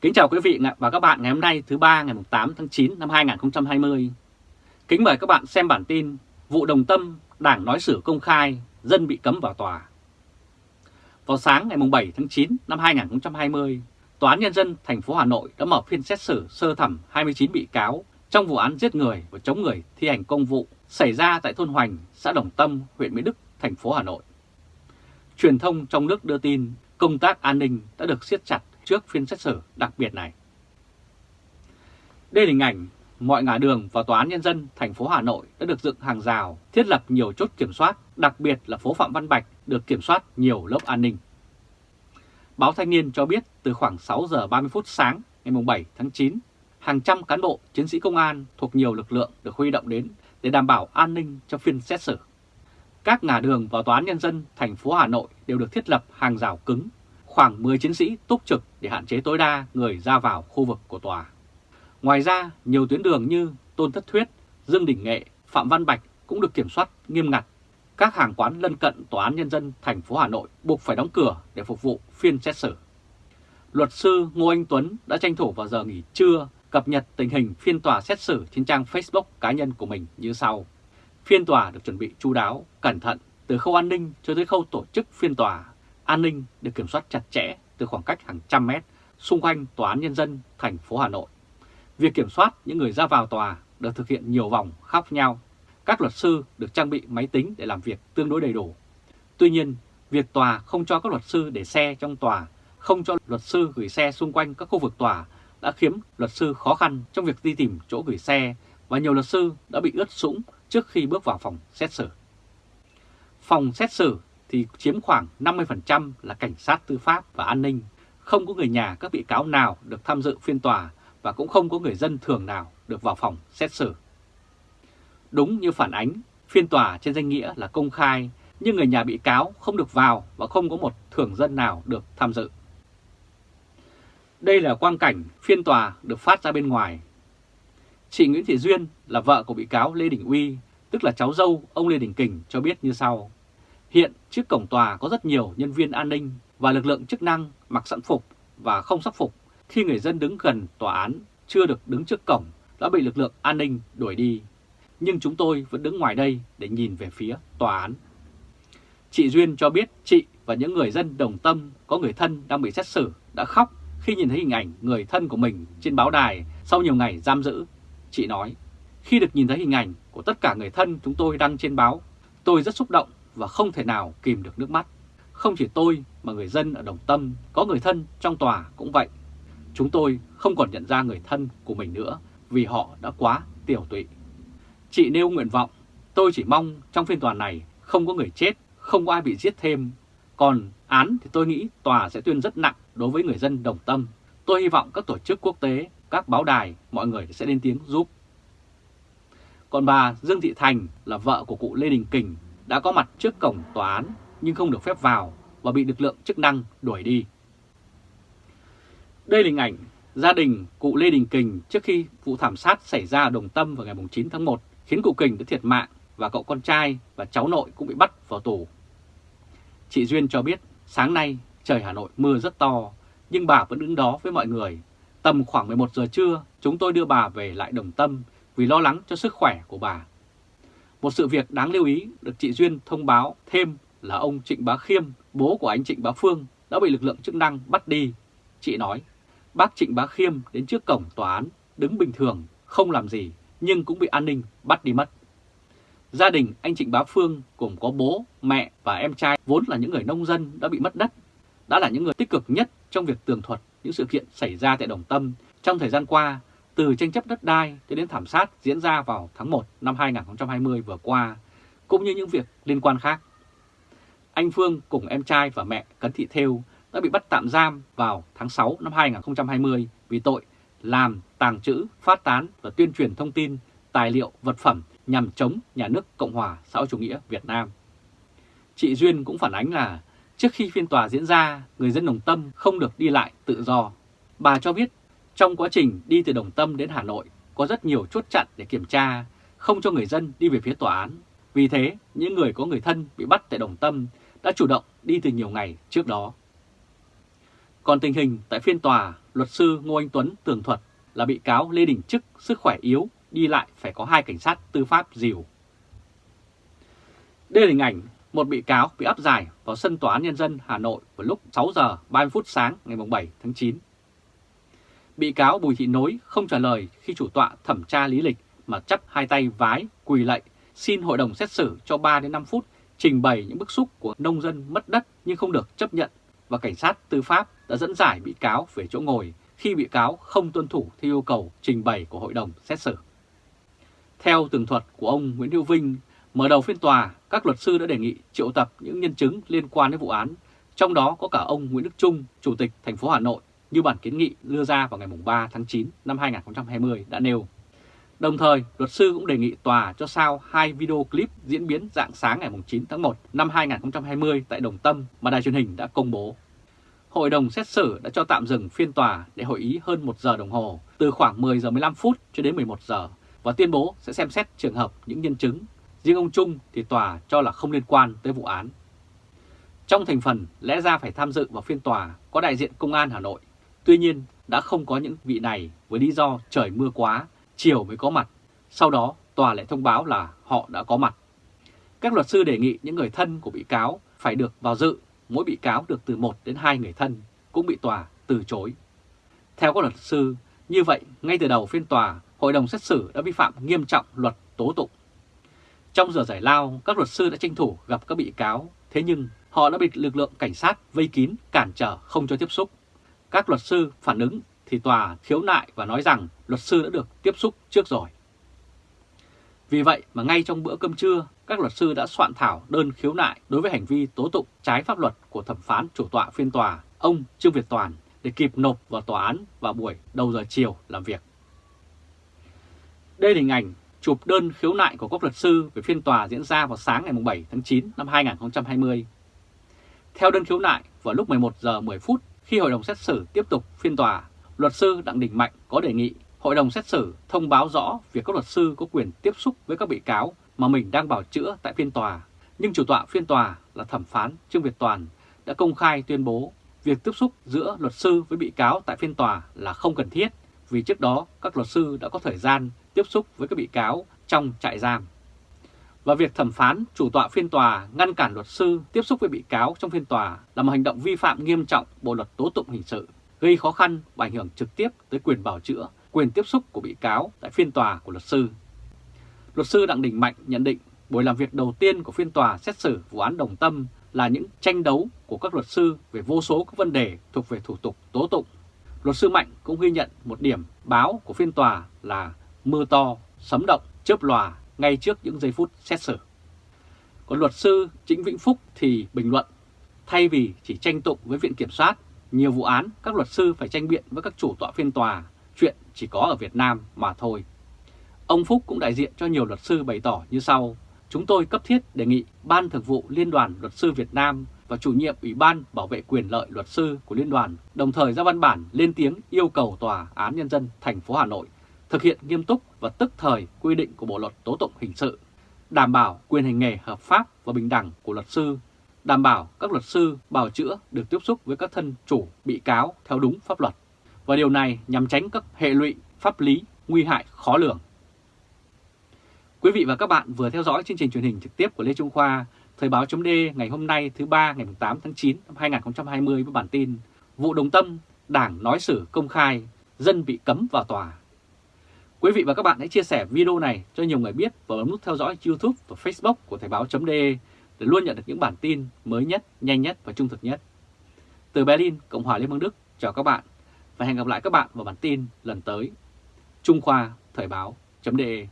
Kính chào quý vị và các bạn ngày hôm nay thứ ba ngày 8 tháng 9 năm 2020. Kính mời các bạn xem bản tin Vụ Đồng Tâm, Đảng nói xử công khai, dân bị cấm vào tòa. Vào sáng ngày 7 tháng 9 năm 2020, Tòa án Nhân dân thành phố Hà Nội đã mở phiên xét xử sơ thẩm 29 bị cáo trong vụ án giết người và chống người thi hành công vụ xảy ra tại thôn Hoành, xã Đồng Tâm, huyện Mỹ Đức, thành phố Hà Nội. Truyền thông trong nước đưa tin công tác an ninh đã được siết chặt trước phiên xét xử đặc biệt này. Đây là hình ảnh mọi ngã đường vào Tòa án Nhân dân thành phố Hà Nội đã được dựng hàng rào, thiết lập nhiều chốt kiểm soát, đặc biệt là phố Phạm Văn Bạch được kiểm soát nhiều lớp an ninh. Báo Thanh niên cho biết từ khoảng 6 giờ 30 phút sáng ngày 7 tháng 9, hàng trăm cán bộ, chiến sĩ công an thuộc nhiều lực lượng được huy động đến để đảm bảo an ninh cho phiên xét xử. Các ngã đường vào Tòa án Nhân dân thành phố Hà Nội đều được thiết lập hàng rào cứng, khoảng 10 chiến sĩ túc trực để hạn chế tối đa người ra vào khu vực của tòa. Ngoài ra, nhiều tuyến đường như Tôn Thất Thuyết, Dương Đình Nghệ, Phạm Văn Bạch cũng được kiểm soát nghiêm ngặt. Các hàng quán lân cận Tòa án Nhân dân thành phố Hà Nội buộc phải đóng cửa để phục vụ phiên xét xử. Luật sư Ngô Anh Tuấn đã tranh thủ vào giờ nghỉ trưa cập nhật tình hình phiên tòa xét xử trên trang Facebook cá nhân của mình như sau. Phiên tòa được chuẩn bị chu đáo, cẩn thận từ khâu an ninh cho tới khâu tổ chức phiên tòa. An ninh được kiểm soát chặt chẽ từ khoảng cách hàng trăm mét xung quanh Tòa án Nhân dân thành phố Hà Nội. Việc kiểm soát những người ra vào tòa được thực hiện nhiều vòng khác nhau. Các luật sư được trang bị máy tính để làm việc tương đối đầy đủ. Tuy nhiên, việc tòa không cho các luật sư để xe trong tòa, không cho luật sư gửi xe xung quanh các khu vực tòa đã khiến luật sư khó khăn trong việc đi tìm chỗ gửi xe và nhiều luật sư đã bị ướt sũng trước khi bước vào phòng xét xử. Phòng xét xử thì chiếm khoảng 50% là cảnh sát tư pháp và an ninh, không có người nhà các bị cáo nào được tham dự phiên tòa và cũng không có người dân thường nào được vào phòng xét xử. Đúng như phản ánh, phiên tòa trên danh nghĩa là công khai, nhưng người nhà bị cáo không được vào và không có một thường dân nào được tham dự. Đây là quang cảnh phiên tòa được phát ra bên ngoài. Chị Nguyễn Thị Duyên là vợ của bị cáo Lê Đình Uy, tức là cháu dâu ông Lê Đình Kình cho biết như sau. Hiện trước cổng tòa có rất nhiều nhân viên an ninh và lực lượng chức năng mặc sẵn phục và không sắc phục khi người dân đứng gần tòa án chưa được đứng trước cổng đã bị lực lượng an ninh đuổi đi. Nhưng chúng tôi vẫn đứng ngoài đây để nhìn về phía tòa án. Chị Duyên cho biết chị và những người dân đồng tâm có người thân đang bị xét xử đã khóc khi nhìn thấy hình ảnh người thân của mình trên báo đài sau nhiều ngày giam giữ. Chị nói, khi được nhìn thấy hình ảnh của tất cả người thân chúng tôi đăng trên báo, tôi rất xúc động và không thể nào kìm được nước mắt. Không chỉ tôi mà người dân ở Đồng Tâm có người thân trong tòa cũng vậy. Chúng tôi không còn nhận ra người thân của mình nữa vì họ đã quá tiểu tụy. Chị nêu nguyện vọng, tôi chỉ mong trong phiên tòa này không có người chết, không có ai bị giết thêm. Còn án thì tôi nghĩ tòa sẽ tuyên rất nặng đối với người dân Đồng Tâm. Tôi hy vọng các tổ chức quốc tế, các báo đài, mọi người sẽ lên tiếng giúp. Còn bà Dương Thị Thành là vợ của cụ Lê Đình Kình đã có mặt trước cổng tòa án, nhưng không được phép vào và bị lực lượng chức năng đuổi đi. Đây là hình ảnh gia đình cụ Lê Đình Kình trước khi vụ thảm sát xảy ra ở Đồng Tâm vào ngày 9 tháng 1 khiến cụ Kình đã thiệt mạng và cậu con trai và cháu nội cũng bị bắt vào tù. Chị Duyên cho biết, sáng nay trời Hà Nội mưa rất to, nhưng bà vẫn đứng đó với mọi người. Tầm khoảng 11 giờ trưa, chúng tôi đưa bà về lại Đồng Tâm vì lo lắng cho sức khỏe của bà. Một sự việc đáng lưu ý được chị Duyên thông báo thêm là ông Trịnh Bá Khiêm, bố của anh Trịnh Bá Phương, đã bị lực lượng chức năng bắt đi. Chị nói, bác Trịnh Bá Khiêm đến trước cổng tòa án, đứng bình thường, không làm gì, nhưng cũng bị an ninh bắt đi mất. Gia đình anh Trịnh Bá Phương gồm có bố, mẹ và em trai vốn là những người nông dân đã bị mất đất, đã là những người tích cực nhất trong việc tường thuật những sự kiện xảy ra tại Đồng Tâm trong thời gian qua từ tranh chấp đất đai cho đến thảm sát diễn ra vào tháng 1 năm 2020 vừa qua, cũng như những việc liên quan khác. Anh Phương cùng em trai và mẹ Cấn Thị Thêu đã bị bắt tạm giam vào tháng 6 năm 2020 vì tội làm, tàng trữ, phát tán và tuyên truyền thông tin, tài liệu, vật phẩm nhằm chống nhà nước Cộng hòa xã hội chủ nghĩa Việt Nam. Chị Duyên cũng phản ánh là trước khi phiên tòa diễn ra, người dân Đồng Tâm không được đi lại tự do. Bà cho biết trong quá trình đi từ Đồng Tâm đến Hà Nội có rất nhiều chốt chặn để kiểm tra, không cho người dân đi về phía tòa án. Vì thế, những người có người thân bị bắt tại Đồng Tâm đã chủ động đi từ nhiều ngày trước đó. Còn tình hình tại phiên tòa, luật sư Ngô Anh Tuấn tường thuật là bị cáo Lê Đình Trức sức khỏe yếu, đi lại phải có hai cảnh sát tư pháp dìu. Đây là hình ảnh một bị cáo bị áp giải vào sân tòa án nhân dân Hà Nội vào lúc 6 giờ 30 phút sáng ngày 7 tháng 9. Bị cáo Bùi Thị Nối không trả lời khi chủ tọa thẩm tra lý lịch mà chắp hai tay vái, quỳ lạy, xin hội đồng xét xử cho 3 đến 5 phút trình bày những bức xúc của nông dân mất đất nhưng không được chấp nhận và cảnh sát tư pháp đã dẫn giải bị cáo về chỗ ngồi khi bị cáo không tuân thủ theo yêu cầu trình bày của hội đồng xét xử. Theo tường thuật của ông Nguyễn Hữu Vinh, mở đầu phiên tòa, các luật sư đã đề nghị triệu tập những nhân chứng liên quan đến vụ án, trong đó có cả ông Nguyễn Đức Trung, Chủ tịch thành phố Hà Nội, như bản kiến nghị đưa ra vào ngày 3 tháng 9 năm 2020 đã nêu. Đồng thời, luật sư cũng đề nghị tòa cho sao hai video clip diễn biến dạng sáng ngày 9 tháng 1 năm 2020 tại Đồng Tâm mà đài truyền hình đã công bố. Hội đồng xét xử đã cho tạm dừng phiên tòa để hội ý hơn 1 giờ đồng hồ, từ khoảng 10 giờ 15 phút cho đến 11 giờ, và tuyên bố sẽ xem xét trường hợp những nhân chứng. Riêng ông Trung thì tòa cho là không liên quan tới vụ án. Trong thành phần lẽ ra phải tham dự vào phiên tòa có đại diện Công an Hà Nội. Tuy nhiên đã không có những vị này với lý do trời mưa quá chiều mới có mặt. Sau đó, tòa lại thông báo là họ đã có mặt. Các luật sư đề nghị những người thân của bị cáo phải được vào dự, mỗi bị cáo được từ 1 đến 2 người thân, cũng bị tòa từ chối. Theo các luật sư, như vậy, ngay từ đầu phiên tòa, hội đồng xét xử đã vi phạm nghiêm trọng luật tố tụng. Trong giờ giải lao, các luật sư đã tranh thủ gặp các bị cáo, thế nhưng họ đã bị lực lượng cảnh sát vây kín, cản trở không cho tiếp xúc. Các luật sư phản ứng thì tòa khiếu nại và nói rằng luật sư đã được tiếp xúc trước rồi. Vì vậy mà ngay trong bữa cơm trưa, các luật sư đã soạn thảo đơn khiếu nại đối với hành vi tố tụng trái pháp luật của thẩm phán chủ tọa phiên tòa, ông Trương Việt Toàn, để kịp nộp vào tòa án vào buổi đầu giờ chiều làm việc. Đây là hình ảnh chụp đơn khiếu nại của các luật sư về phiên tòa diễn ra vào sáng ngày 7 tháng 9 năm 2020. Theo đơn khiếu nại, vào lúc 11 giờ 10 phút khi hội đồng xét xử tiếp tục phiên tòa, luật sư Đặng Đình Mạnh có đề nghị hội đồng xét xử thông báo rõ việc các luật sư có quyền tiếp xúc với các bị cáo mà mình đang bảo chữa tại phiên tòa. Nhưng chủ tọa phiên tòa là thẩm phán Trương Việt Toàn đã công khai tuyên bố việc tiếp xúc giữa luật sư với bị cáo tại phiên tòa là không cần thiết vì trước đó các luật sư đã có thời gian tiếp xúc với các bị cáo trong trại giam. Và việc thẩm phán chủ tọa phiên tòa ngăn cản luật sư tiếp xúc với bị cáo trong phiên tòa là một hành động vi phạm nghiêm trọng Bộ Luật Tố Tụng Hình sự gây khó khăn và ảnh hưởng trực tiếp tới quyền bảo chữa, quyền tiếp xúc của bị cáo tại phiên tòa của luật sư. Luật sư Đặng Đình Mạnh nhận định buổi làm việc đầu tiên của phiên tòa xét xử vụ án Đồng Tâm là những tranh đấu của các luật sư về vô số các vấn đề thuộc về thủ tục tố tụng. Luật sư Mạnh cũng ghi nhận một điểm báo của phiên tòa là mưa to, sấm động, chớp lòa ngay trước những giây phút xét xử. Còn luật sư Trịnh Vĩnh Phúc thì bình luận, thay vì chỉ tranh tụng với Viện Kiểm soát nhiều vụ án các luật sư phải tranh biện với các chủ tọa phiên tòa, chuyện chỉ có ở Việt Nam mà thôi. Ông Phúc cũng đại diện cho nhiều luật sư bày tỏ như sau. Chúng tôi cấp thiết đề nghị Ban Thường vụ Liên đoàn Luật sư Việt Nam và chủ nhiệm Ủy ban Bảo vệ quyền lợi luật sư của Liên đoàn đồng thời ra văn bản lên tiếng yêu cầu Tòa án Nhân dân thành phố Hà Nội thực hiện nghiêm túc và tức thời quy định của Bộ Luật Tố Tụng Hình sự, đảm bảo quyền hành nghề hợp pháp và bình đẳng của luật sư đảm bảo các luật sư bào chữa được tiếp xúc với các thân chủ bị cáo theo đúng pháp luật. Và điều này nhằm tránh các hệ lụy pháp lý nguy hại khó lường. Quý vị và các bạn vừa theo dõi chương trình truyền hình trực tiếp của Lê Trung Khoa, Thời báo chấm ngày hôm nay thứ ba ngày 8 tháng 9 năm 2020 với bản tin Vụ Đồng Tâm, Đảng nói xử công khai, dân bị cấm vào tòa. Quý vị và các bạn hãy chia sẻ video này cho nhiều người biết và bấm nút theo dõi YouTube và Facebook của Thời Báo .de để luôn nhận được những bản tin mới nhất, nhanh nhất và trung thực nhất. Từ Berlin, Cộng hòa Liên bang Đức, chào các bạn và hẹn gặp lại các bạn vào bản tin lần tới. Trung Khoa Thời báo.de